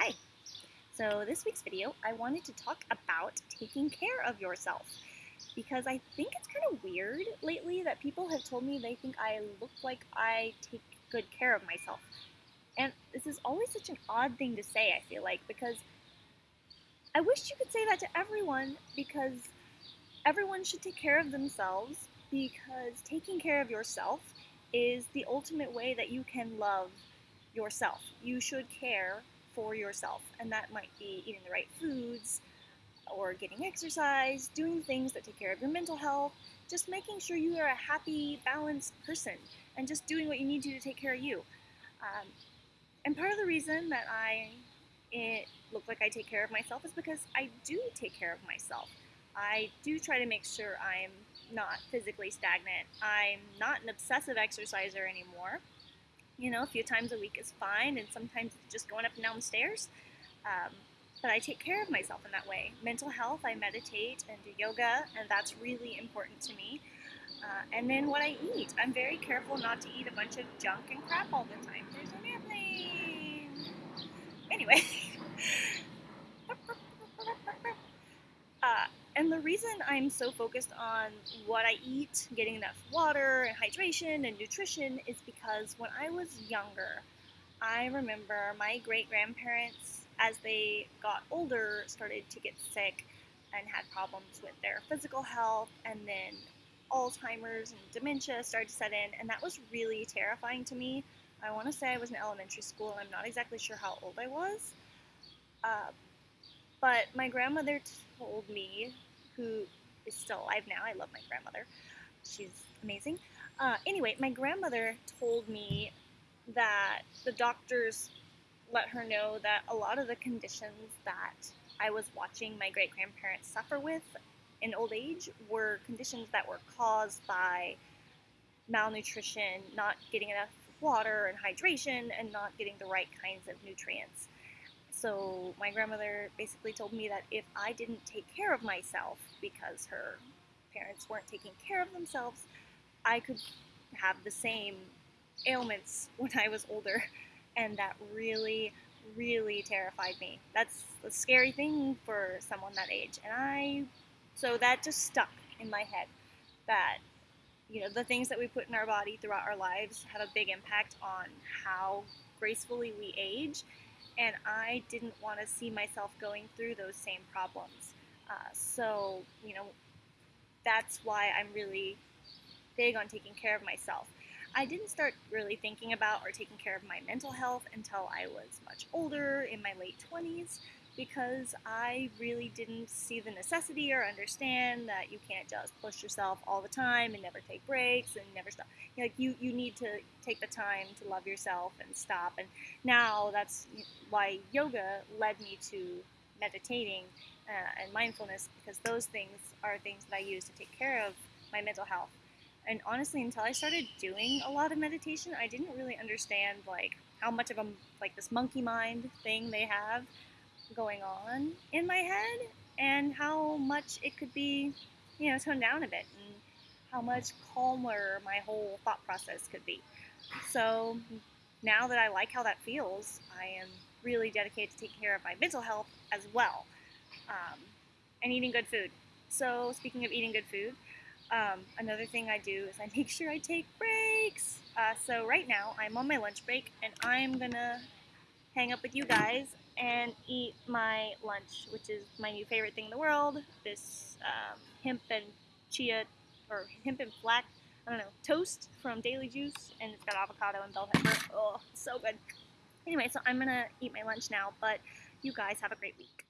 Hi! So this week's video, I wanted to talk about taking care of yourself because I think it's kind of weird lately that people have told me they think I look like I take good care of myself. And this is always such an odd thing to say, I feel like, because I wish you could say that to everyone because everyone should take care of themselves because taking care of yourself is the ultimate way that you can love yourself. You should care for yourself, and that might be eating the right foods, or getting exercise, doing things that take care of your mental health, just making sure you are a happy, balanced person, and just doing what you need to to take care of you. Um, and part of the reason that I it look like I take care of myself is because I do take care of myself. I do try to make sure I'm not physically stagnant. I'm not an obsessive exerciser anymore you know, a few times a week is fine, and sometimes it's just going up and down the stairs. Um, but I take care of myself in that way. Mental health, I meditate and do yoga, and that's really important to me. Uh, and then what I eat, I'm very careful not to eat a bunch of junk and crap all the time. There's an airplane. Anyway. uh, and the reason I'm so focused on what I eat, getting enough water and hydration and nutrition is because when I was younger, I remember my great grandparents, as they got older, started to get sick and had problems with their physical health, and then Alzheimer's and dementia started to set in, and that was really terrifying to me. I want to say I was in elementary school, and I'm not exactly sure how old I was. Uh, but my grandmother told me who is still alive now. I love my grandmother. She's amazing. Uh, anyway, my grandmother told me that the doctors let her know that a lot of the conditions that I was watching my great grandparents suffer with in old age were conditions that were caused by malnutrition, not getting enough water and hydration, and not getting the right kinds of nutrients. So my grandmother basically told me that if I didn't take care of myself because her parents weren't taking care of themselves, I could have the same ailments when I was older. And that really, really terrified me. That's a scary thing for someone that age. And I, so that just stuck in my head that, you know, the things that we put in our body throughout our lives have a big impact on how gracefully we age and I didn't want to see myself going through those same problems. Uh, so, you know, that's why I'm really big on taking care of myself. I didn't start really thinking about or taking care of my mental health until I was much older, in my late 20s because I really didn't see the necessity or understand that you can't just push yourself all the time and never take breaks and never stop. Like you, you need to take the time to love yourself and stop. And now that's why yoga led me to meditating uh, and mindfulness because those things are things that I use to take care of my mental health. And honestly, until I started doing a lot of meditation, I didn't really understand like how much of a like this monkey mind thing they have going on in my head and how much it could be, you know, toned down a bit and how much calmer my whole thought process could be. So now that I like how that feels, I am really dedicated to taking care of my mental health as well um, and eating good food. So, speaking of eating good food, um, another thing I do is I make sure I take breaks. Uh, so, right now I'm on my lunch break and I'm gonna hang up with you guys and eat my lunch, which is my new favorite thing in the world. This um, hemp and chia, or hemp and flax, I don't know, toast from Daily Juice, and it's got avocado and bell pepper. Oh, so good. Anyway, so I'm gonna eat my lunch now, but you guys have a great week.